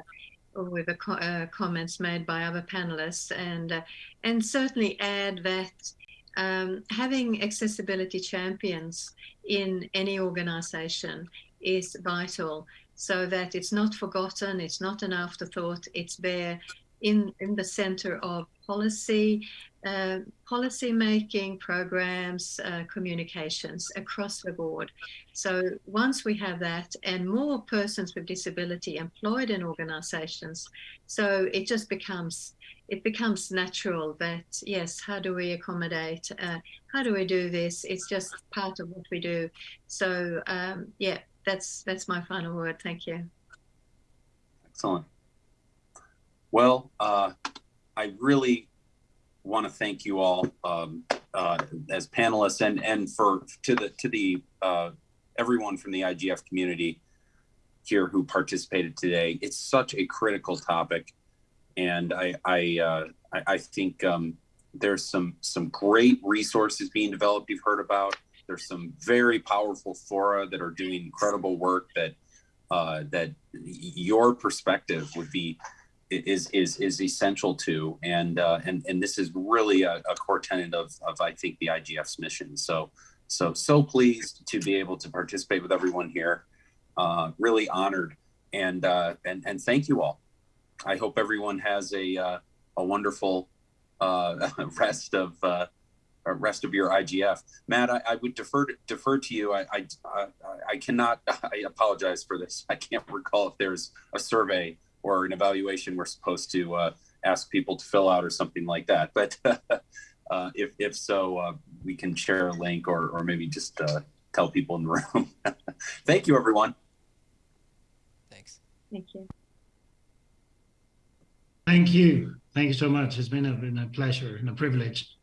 with the co- uh, comments made by other panelists, and uh, and certainly add that um, having accessibility champions in any organisation is vital, so that it's not forgotten, it's not an afterthought, it's there in in the centre of policy uh, policy making programs, uh, communications across the board. So once we have that and more persons with disability employed in organizations, so it just becomes it becomes natural that yes, how do we accommodate? Uh, how do we do this? It's just part of what we do. So um, yeah, that's that's my final word. Thank you. Excellent. Well, uh, I really want to thank you all um, uh, as panelists and and for to the to the uh, everyone from the IGF community here who participated today. It's such a critical topic, and I I uh, I, I, think um, there's some some great resources being developed. You've heard about. There's some very powerful fora that are doing incredible work that uh, that your perspective would be is is is essential to and uh, and and this is really a, a, core tenet of of I think the IGF's mission. So so so pleased to be able to participate with everyone here. Uh, really honored and uh, and and thank you all. I hope everyone has a uh, a wonderful uh, rest of uh, rest of your IGF. Matt, I, I would defer to, defer to you. I, I I cannot. I apologize for this. I can't recall if there's a survey or an evaluation we're supposed to uh, ask people to fill out or something like that. But uh, if, if so, uh, we can share a link or, or maybe just uh, tell people in the room. Thank you, everyone. Thanks. Thank you. Thank you. Thank you so much. It's been a, been a pleasure and a privilege.